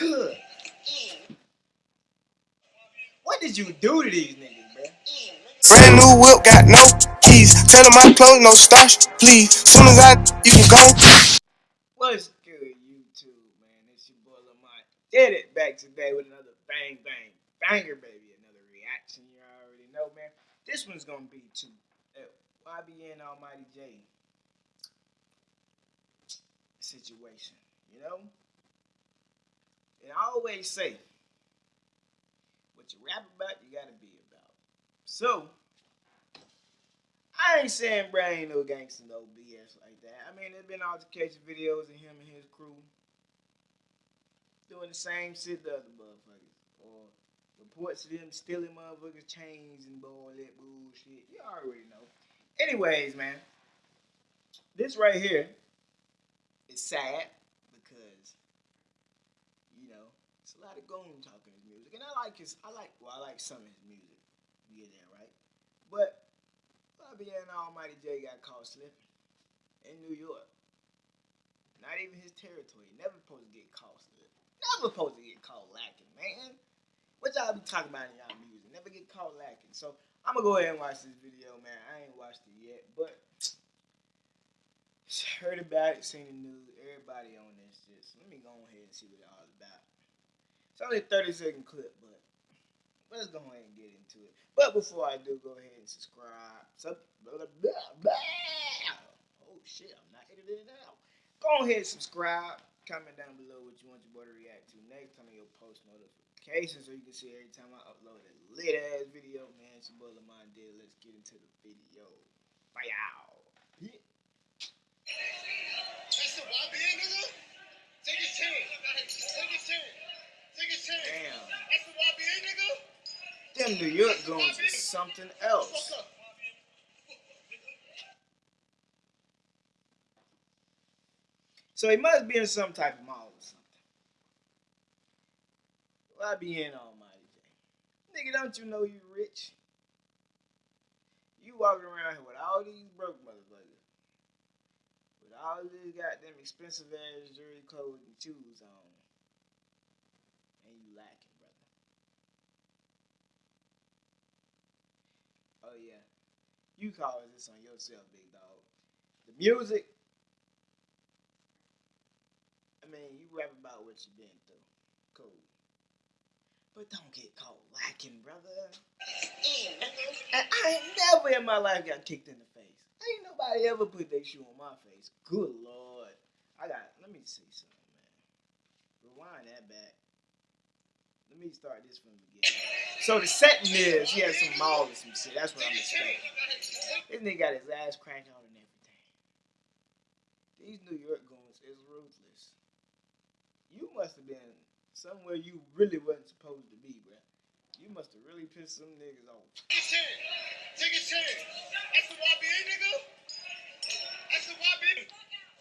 Good. What did you do to these niggas, bro? Brand new whip, got no keys. Tell them my clothes, no starch, please. Soon as I, you can go. What's good, YouTube, man? It's your boy Lamont. Did it back today with another bang, bang, banger, baby. Another reaction you already know, man. This one's gonna be to uh, YBN Almighty Jay situation, you know? And I always say, what you rap about, you gotta be about. So, I ain't saying bro ain't no gangster, no BS like that. I mean, there's been altercation videos of him and his crew doing the same shit the other motherfuckers. Or reports of them stealing motherfuckers' chains and all that bullshit. You already know. Anyways, man, this right here is sad because you know it's a goon talk his music, and I like his. I like well, I like some of his music. You get that right, but YBN Almighty Jay got caught slipping in New York. Not even his territory. Never supposed to get caught slipping. Never supposed to get caught lacking, man. What y'all be talking about in y'all music? Never get caught lacking. So I'm gonna go ahead and watch this video, man. I ain't watched it yet, but heard about it, seen the news, everybody on this shit. So let me go ahead and see what it's all about. It's only a 30 second clip, but let's go ahead and get into it. But before I do, go ahead and subscribe. Sub blah, blah, blah, oh shit, I'm not editing it out. Go ahead and subscribe. Comment down below what you want your boy to react to next. On your post notifications so you can see every time I upload a lit ass video. Man, it's your boy Lamont did. Let's get into the video. Bye out. Them New York going to something else. So he must be in some type of mall or something. YBN Almighty Jay? Nigga, don't you know you rich? You walking around here with all these broke motherfuckers. With all these goddamn expensive ass jewelry, clothes, and shoes on. And you lacking, brother. Oh yeah. You call this on yourself, big dog. The music I mean, you rap about what you've been through. Cool. But don't get caught lacking, brother. And I ain't never in my life got kicked in the face. Ain't nobody ever put their shoe on my face. Good lord. I got, let me see something, man. Rewind that back. Let me start this from the beginning. So the setting is, he has some malls and some shit. That's what I'm expecting. This nigga got his ass cracked out and everything. These New York goons is ruthless you must have been somewhere you really wasn't supposed to be, bro. You must have really pissed some niggas off. Take a chance. Take a chance. That's the YBN, nigga. That's the YBN.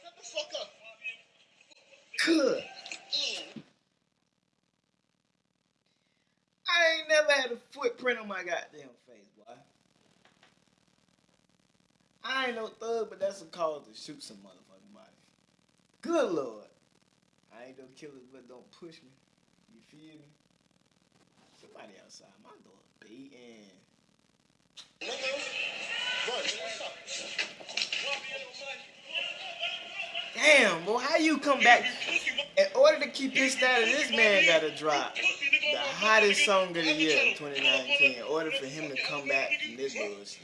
Shut the fuck up. Good. I ain't never had a footprint on my goddamn face, boy. I ain't no thug, but that's a cause to shoot some motherfucking body. Good lord. I ain't no killer, but don't push me. You feel me? Somebody outside my door beating. Damn, boy, how you come back? In order to keep his status, this man gotta drop the hottest song of the year, 2019, in order for him to come back from this bullshit.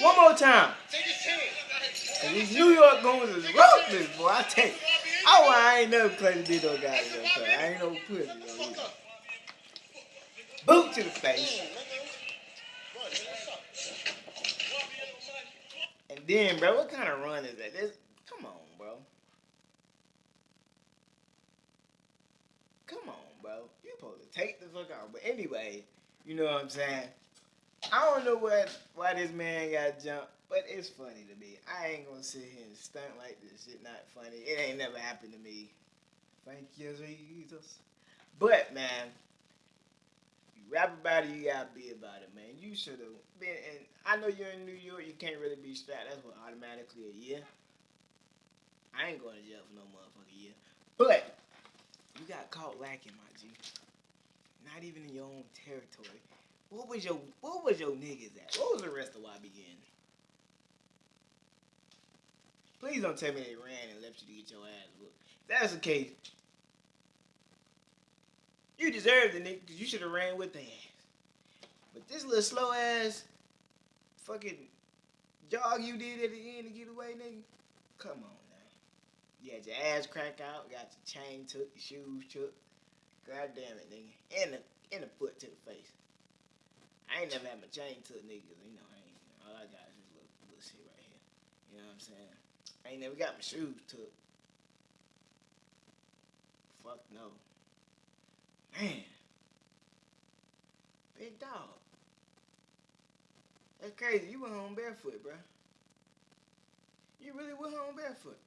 One more time. And these New York goons is ruthless, boy. I tell you. Oh, I ain't never played the no guy I ain't no pussy. Boot to the face. And then, bro, what kind of run is that? This, come on, bro. Come on, bro. You supposed to take the fuck out. But anyway, you know what I'm saying? I don't know what why this man got jumped, but it's funny to me. I ain't gonna sit here and stunt like this shit not funny. It ain't never happened to me. Thank you, Jesus. But man, you You rap about it, you gotta be about it, man. You should have been. And I know you're in New York. You can't really be strapped. That's what automatically a year. I ain't going to jail for no motherfucking year. But you got caught lacking, my G. Not even in your own territory. What was your What was your niggas at? What was the rest of YBN? Please don't tell me they ran and left you to get your ass whooped. If that's the case, you deserved it, nigga, because you should have ran with the ass. But this little slow ass fucking jog you did at the end to get away, nigga. Come on now. You had your ass crack out, got your chain took, your shoes took. God damn it, nigga. And the and the foot to the face. I ain't never had my chain took, nigga. 'cause, You know, I ain't all I got is this little, little shit right here. You know what I'm saying? I ain't never got my shoes took. Fuck no. Man. Big dog. That's crazy. You went home barefoot, bruh. You really went home barefoot.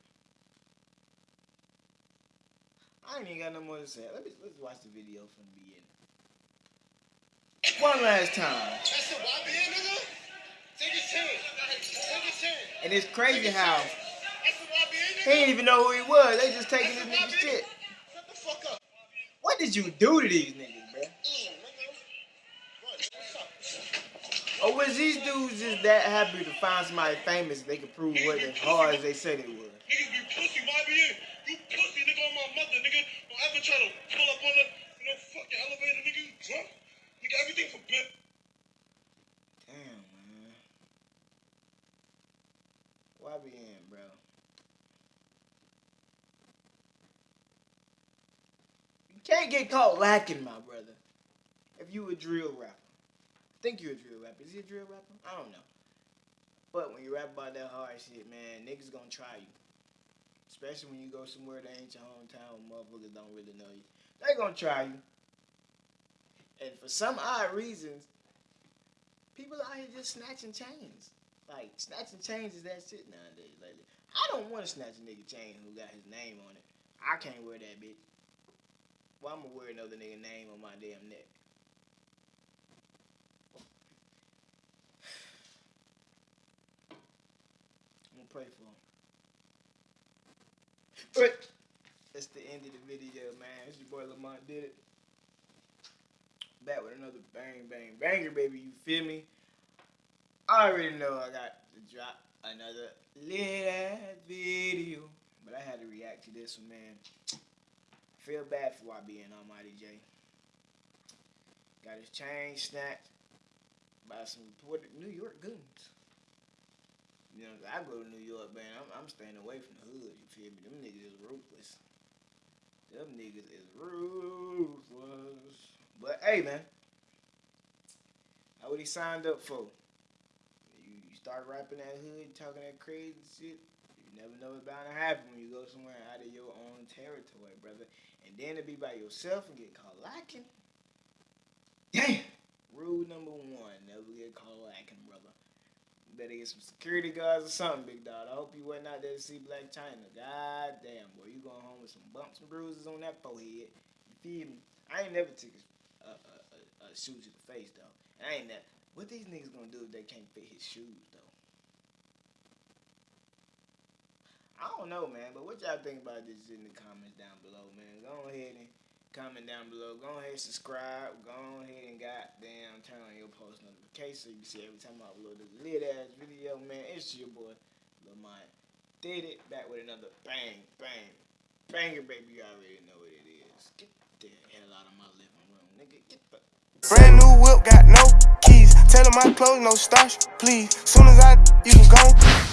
I ain't even got no more to say. Let me let's watch the video from the beginning. One last time. That's the YBN, nigga. Take a chance. Take a chance. And it's crazy how That's the YBN, nigga. he didn't even know who he was. They just taking this nigga shit. Shut the fuck up. What did you do to these niggas, bruh? Mm, nigga. What? What's up? Or was these dudes just that happy to find somebody famous they could prove what as hard as they said it would? Niggas be pussy, YBN. You pussy, nigga, on my mother, nigga. Don't ever to pull up on the, you know, fucking elevator, nigga. You drunk? Everything for bit. Damn, man. YBN, bro. You can't get caught lacking, my brother. If you a drill rapper. I think you a drill rapper. Is he a drill rapper? I don't know. But when you rap about that hard shit, man, niggas gonna try you. Especially when you go somewhere that ain't your hometown motherfuckers don't really know you. They gonna try you. And for some odd reasons, people out here just snatching chains. Like snatching chains is that shit nowadays. Lately, I don't want to snatch a nigga chain who got his name on it. I can't wear that bitch. Well, I'm gonna wear another nigga name on my damn neck. I'm gonna pray for him. But that's the end of the video, man. It's your boy Lamont did it. Back with another bang bang banger, baby. You feel me? I already know I got to drop another lit ass video, but I had to react to this one, man. Feel bad for YBN Almighty Jay. Got his chain snatched by some reported New York goons. You know, I go to New York, man. I'm, I'm staying away from the hood. You feel me? Them niggas is ruthless. Them niggas is ruthless. But hey, man, that's what he signed up for. You, you start rapping that hood, talking that crazy shit. You never know what's bound to happen when you go somewhere out of your own territory, brother. And then to be by yourself and get caught lacking. Damn. Rule number one: never get caught lacking, brother. You better get some security guards or something, big dog. I hope you wasn't out there to see Blac Chyna. God damn, boy, you going home with some bumps and bruises on that forehead. You feel me? I ain't never took a, a, a, a, a shoe to the face though. I ain't never. What these niggas gonna do if they can't fit his shoes though? I don't know, man. But what y'all think about this in the comments down below, man? Go ahead and comment down below. Go ahead and subscribe. Go ahead and goddamn turn on your post notifications so you can see every time I upload this lit ass video, man. It's your boy Lamont. Did it back with another bang, bang, banger, baby. You already know what it is. Get the hell out of my living room, nigga. Get the Brand new whip, got no keys. Tell my clothes, no starch, please. Soon as I, you can go.